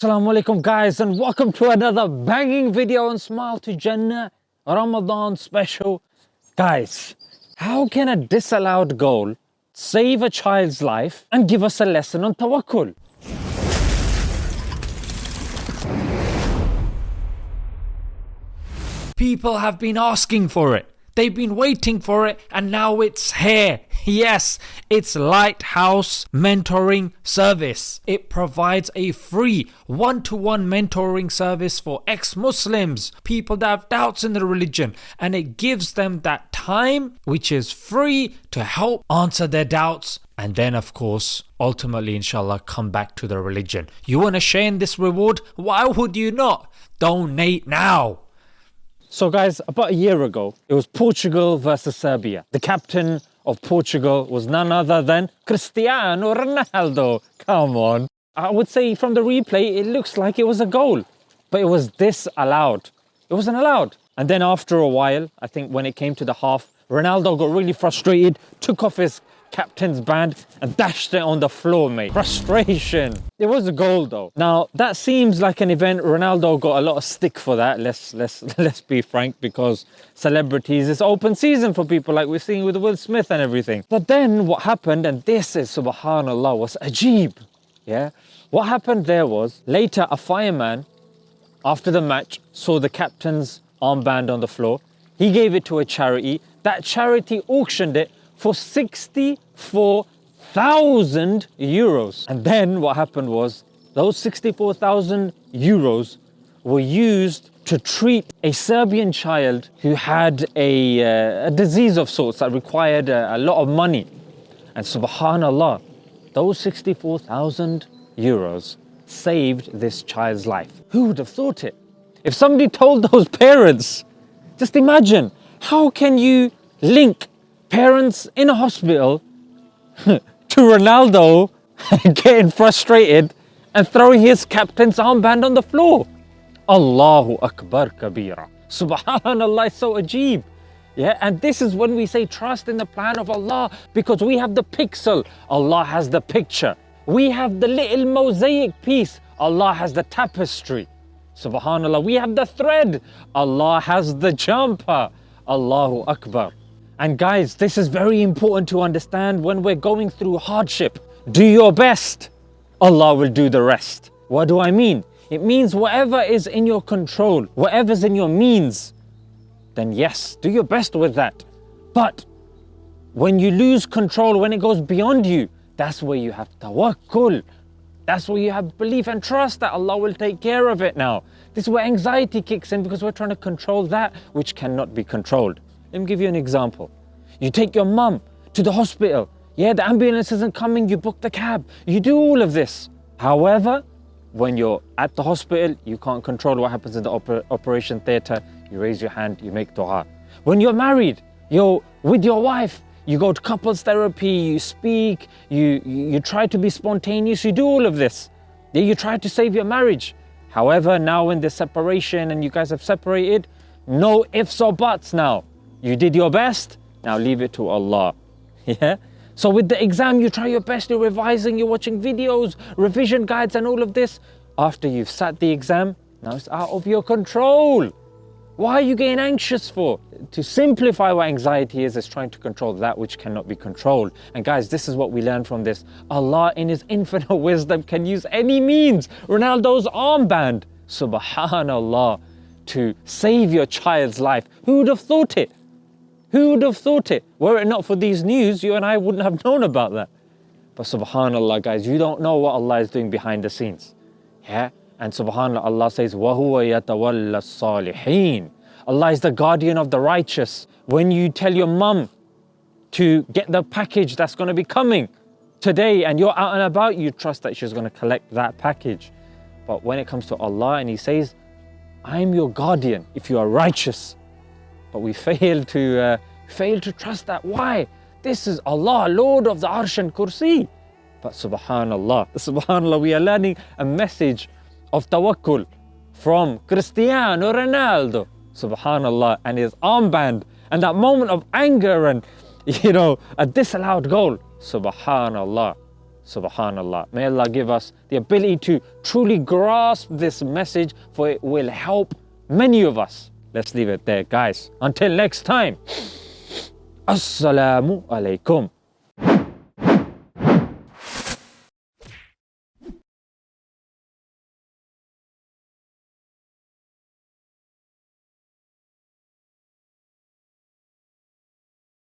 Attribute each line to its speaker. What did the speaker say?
Speaker 1: Assalamu alaikum guys and welcome to another banging video on Smile to Jannah Ramadan special. Guys, how can a disallowed goal save a child's life and give us a lesson on tawakkul? People have been asking for it. They've been waiting for it and now it's here. Yes, it's Lighthouse Mentoring Service. It provides a free one to one mentoring service for ex Muslims, people that have doubts in the religion, and it gives them that time which is free to help answer their doubts and then of course ultimately inshallah come back to the religion you want to share in this reward why would you not donate now so guys, about a year ago, it was Portugal versus Serbia. The captain of Portugal was none other than Cristiano Ronaldo. Come on. I would say from the replay, it looks like it was a goal, but it was disallowed. It wasn't allowed. And then after a while, I think when it came to the half, Ronaldo got really frustrated, took off his captain's band and dashed it on the floor, mate. Frustration. It was a goal though. Now that seems like an event Ronaldo got a lot of stick for that. Let's let's let's be frank because celebrities it's open season for people like we're seeing with Will Smith and everything. But then what happened and this is subhanallah was ajib. Yeah? What happened there was later a fireman after the match saw the captain's armband on the floor. He gave it to a charity. That charity auctioned it for 64,000 euros. And then what happened was those 64,000 euros were used to treat a Serbian child who had a, uh, a disease of sorts that required a, a lot of money. And subhanallah, those 64,000 euros saved this child's life. Who would have thought it? If somebody told those parents, just imagine, how can you link parents in a hospital to Ronaldo getting frustrated and throwing his captain's armband on the floor. Allahu Akbar Kabira. Subhanallah, so ajib. Yeah, and this is when we say trust in the plan of Allah because we have the pixel, Allah has the picture. We have the little mosaic piece, Allah has the tapestry. Subhanallah, we have the thread, Allah has the jumper. Allahu Akbar. And guys, this is very important to understand when we're going through hardship. Do your best, Allah will do the rest. What do I mean? It means whatever is in your control, whatever's in your means, then yes, do your best with that. But when you lose control, when it goes beyond you, that's where you have tawakkul. That's where you have belief and trust that Allah will take care of it now. This is where anxiety kicks in because we're trying to control that which cannot be controlled. Let me give you an example. You take your mum to the hospital. Yeah, the ambulance isn't coming, you book the cab. You do all of this. However, when you're at the hospital, you can't control what happens in the oper operation theatre. You raise your hand, you make dua. When you're married, you're with your wife, you go to couples therapy, you speak, you, you try to be spontaneous, you do all of this. Yeah, you try to save your marriage. However, now in the separation and you guys have separated, no ifs or buts now. You did your best, now leave it to Allah. Yeah? So with the exam, you try your best, you're revising, you're watching videos, revision guides and all of this. After you've sat the exam, now it's out of your control. Why are you getting anxious for? To simplify what anxiety is, is trying to control that which cannot be controlled. And guys, this is what we learn from this. Allah in His infinite wisdom can use any means. Ronaldo's armband, subhanallah, to save your child's life. Who would have thought it? Who would have thought it? Were it not for these news, you and I wouldn't have known about that. But subhanAllah guys, you don't know what Allah is doing behind the scenes. Yeah? And subhanAllah, Allah says, وَهُوَ يَتَوَلَّ الصَّالِحِينَ Allah is the guardian of the righteous. When you tell your mum to get the package that's going to be coming today and you're out and about, you trust that she's going to collect that package. But when it comes to Allah and He says, I'm your guardian if you are righteous, but we fail to, uh, fail to trust that. Why? This is Allah, Lord of the Arsh and Kursi. But subhanallah, subhanallah, we are learning a message of tawakkul from Cristiano Ronaldo, subhanallah, and his armband, and that moment of anger and, you know, a disallowed goal, subhanallah. Subhanallah. May Allah give us the ability to truly grasp this message, for it will help many of us. Let's leave it there, guys. Until next time. Assalamu alaikum.